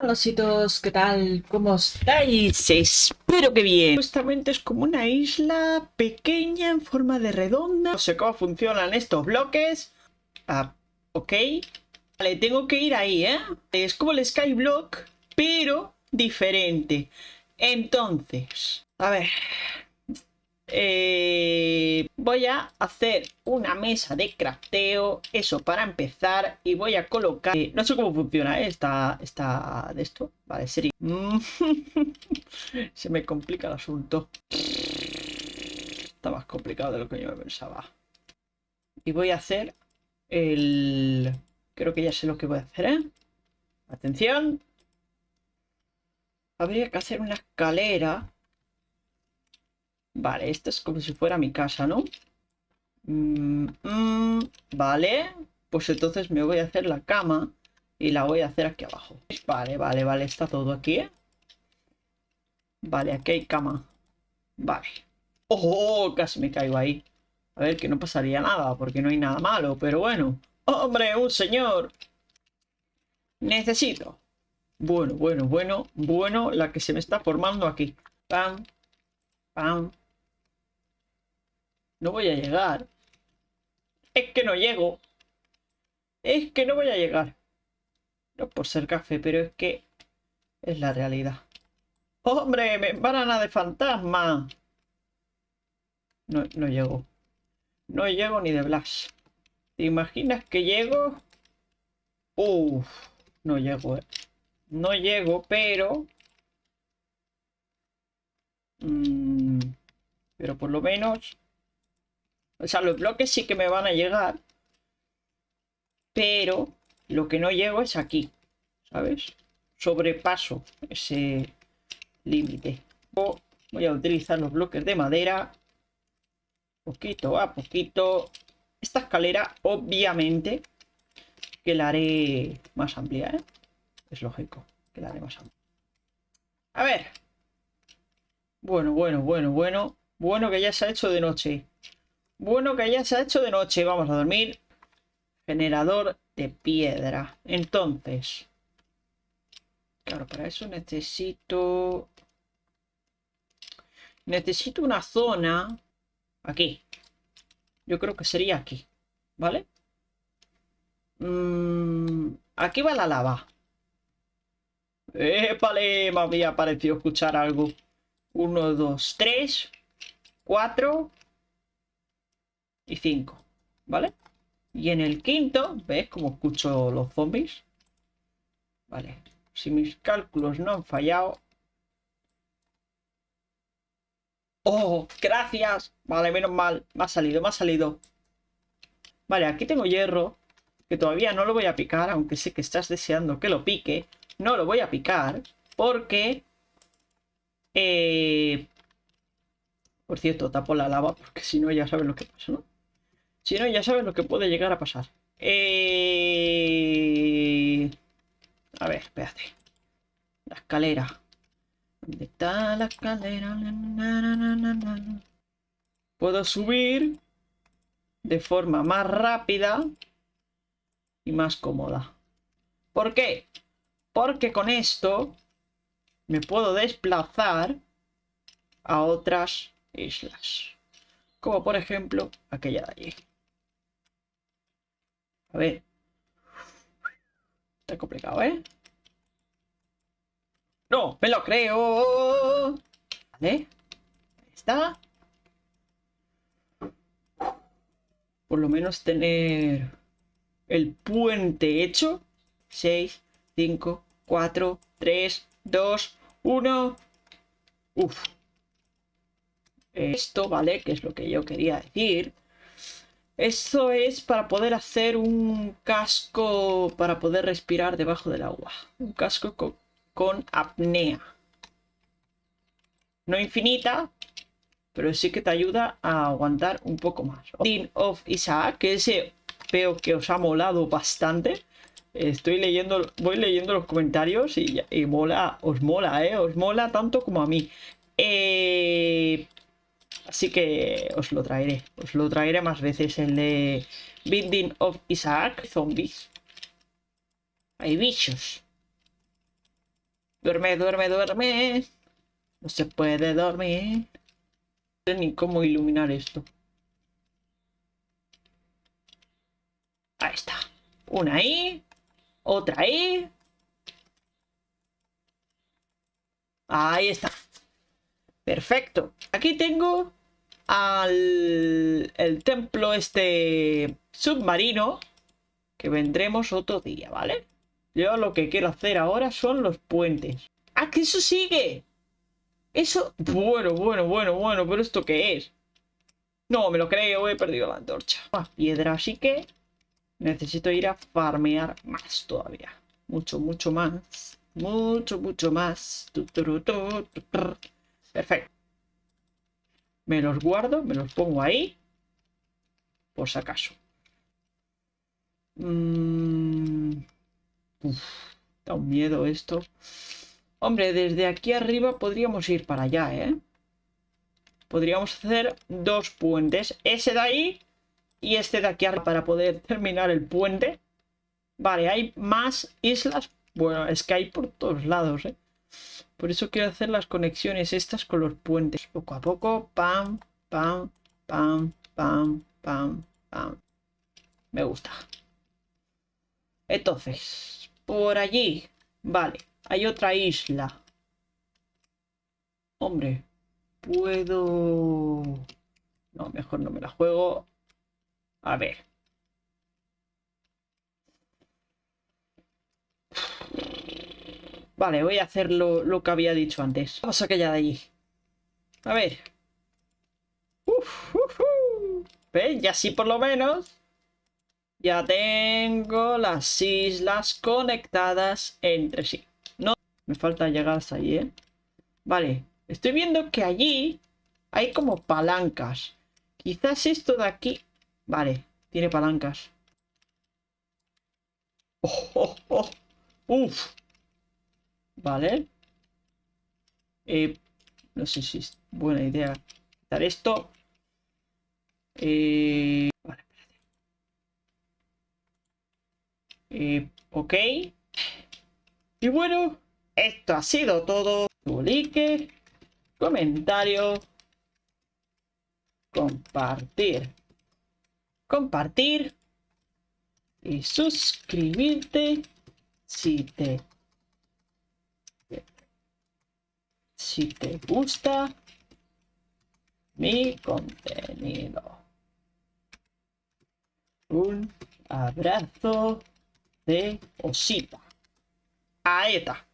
Hola ¿qué tal? ¿Cómo estáis? Espero que bien. Justamente es como una isla pequeña en forma de redonda. No sé cómo funcionan estos bloques. Ah, ok. Vale, tengo que ir ahí, ¿eh? Es como el Skyblock, pero diferente. Entonces, a ver, eh, voy a hacer una mesa de crafteo, eso para empezar, y voy a colocar... Eh, no sé cómo funciona ¿eh? esta, esta de esto. Vale, sería... Se me complica el asunto. Está más complicado de lo que yo pensaba. Y voy a hacer el... Creo que ya sé lo que voy a hacer, ¿eh? Atención. Habría que hacer una escalera Vale, esto es como si fuera mi casa, ¿no? Mm, mm, vale, pues entonces me voy a hacer la cama y la voy a hacer aquí abajo. Vale, vale, vale, está todo aquí, ¿eh? Vale, aquí hay cama. Vale. ¡Oh! Casi me caigo ahí. A ver, que no pasaría nada, porque no hay nada malo, pero bueno. ¡Hombre, un señor! Necesito. Bueno, bueno, bueno, bueno, la que se me está formando aquí. Pam, pam, no voy a llegar. Es que no llego. Es que no voy a llegar. No por ser café, pero es que es la realidad. ¡Hombre! ¡Me banana de fantasma! No, no llego. No llego ni de Blas. ¿Te imaginas que llego? Uf, no llego, eh. No llego, pero... Mm, pero por lo menos o sea, los bloques sí que me van a llegar. Pero lo que no llego es aquí. ¿Sabes? Sobrepaso ese límite. Voy a utilizar los bloques de madera. Poquito a poquito. Esta escalera, obviamente, que la haré más amplia, ¿eh? Es lógico que la haré más amplia. A ver. Bueno, bueno, bueno, bueno. Bueno que ya se ha hecho de noche. Bueno, que ya se ha hecho de noche. Vamos a dormir. Generador de piedra. Entonces. Claro, para eso necesito... Necesito una zona... Aquí. Yo creo que sería aquí. ¿Vale? Mm, aquí va la lava. ¡Épale! Me había parecido escuchar algo. Uno, dos, tres, cuatro, y 5, ¿vale? Y en el quinto, ¿ves cómo escucho los zombies? Vale, si mis cálculos no han fallado... ¡Oh! ¡Gracias! Vale, menos mal. Me ha salido, me ha salido. Vale, aquí tengo hierro. Que todavía no lo voy a picar, aunque sé que estás deseando que lo pique. No lo voy a picar porque... Eh... Por cierto, tapo la lava porque si no ya sabes lo que pasa, ¿no? Si no, ya sabes lo que puede llegar a pasar. Eh... A ver, espérate. La escalera. ¿Dónde está la escalera? Puedo subir de forma más rápida y más cómoda. ¿Por qué? Porque con esto me puedo desplazar a otras islas. Como por ejemplo aquella de allí. Ver. Está complicado, ¿eh? ¡No! ¡Me lo creo! Vale. Ahí está. Por lo menos tener el puente hecho. 6, 5, 4, 3, 2, 1. Uf. Esto, ¿vale? Que es lo que yo quería decir. Esto es para poder hacer un casco para poder respirar debajo del agua. Un casco con, apnea. No infinita, pero sí que te ayuda a aguantar un poco más. Dean of Isaac, que ese veo que os ha molado bastante. Estoy leyendo, voy leyendo los comentarios y, y mola, os mola, ¿eh? Os mola tanto como a mí. Eh, Así que os lo traeré. Os lo traeré más veces. El de Binding of Isaac. Zombies. Hay bichos. Duerme, duerme, duerme. No se puede dormir. No sé ni cómo iluminar esto. Ahí está. Una ahí. Otra ahí. Ahí está. Perfecto. Aquí tengo al el templo este submarino que vendremos otro día, ¿vale? Yo lo que quiero hacer ahora son los puentes. ¡Ah, que eso sigue! Eso... Bueno, bueno, bueno, bueno, pero ¿esto qué es? No, me lo creo, he perdido la antorcha. Más piedra, así que necesito ir a farmear más todavía. Mucho, mucho más. Mucho, mucho más. Perfecto. Me los guardo, me los pongo ahí. Por si acaso. Mm, da un miedo esto. Hombre, desde aquí arriba podríamos ir para allá, ¿eh? Podríamos hacer dos puentes. Ese de ahí y este de aquí arriba para poder terminar el puente. Vale, hay más islas. Bueno, es que hay por todos lados, ¿eh? Por eso quiero hacer las conexiones estas con los puentes. Poco a poco, pam, pam, pam, pam, pam, pam. Me gusta. Entonces, por allí, vale, hay otra isla. Hombre, puedo... No, mejor no me la juego. A ver. Vale, voy a hacer lo, que había dicho antes. Vamos a aquella de allí. A ver. Uf, ¿Ves? Y así por lo menos ya tengo las islas conectadas entre sí. No, me falta llegar hasta allí, ¿eh? Vale, estoy viendo que allí hay como palancas. Quizás esto de aquí... Vale, tiene palancas. Oh, oh, oh. Uf. Vale. Eh, no sé si es buena idea quitar esto. Eh, Eh, ok. Y bueno, esto ha sido todo. Tu like, comentario, compartir, compartir y suscribirte si te si te gusta mi contenido. Un abrazo de osita. Ahí está.